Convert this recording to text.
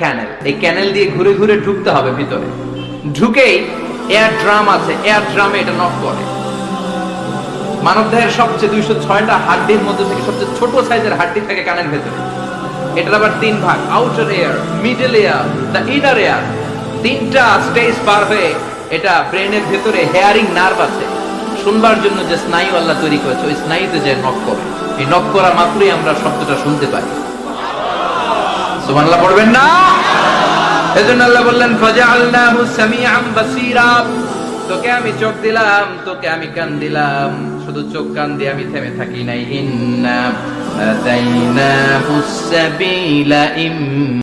ক্যানেল। এই ক্যানেল দিয়ে ঘুরে ঘুরে ঢুকতে হবে ভিতরে। ঢুকেই এয়ার ড্রাম আছে। এয়ার ড্রামে এটা নক করে। মানব দেহের সবচেয়ে দুইশো ছয়টা হাড্ডির মধ্যে থেকে সবচেয়ে ছোট সাইজের হাড্ডি থাকে কানের ভেতরে। এটার আবার তিন ভাগ। Outer air middle air the inner air তিনটা স্টেজ পার হয়ে এটা ব্রেনের ভেতরে হেয়ারিং নার্ভ আছে। শুনবার জন্য যে স্নায়ু আল্লাহ তৈরি করেছে, ওই স্নায়ুতে যে নক করে। এই নক করা মাত্রই আমরা শব্দটা শুনতে পাই। সুবহানাল্লাহ পড়বেন না? এজন্য আল্লাহ বললেন, ফাজআলনাহু সামিআন বাসীরা। তোকে আমি চোখ দিলাম, তোকে আমি কান দিলাম। শুধু চোখ কান দিয়ে আমি থেমে থাকি নাই। ইন্না আদাইনাহুস সাবিলা ইম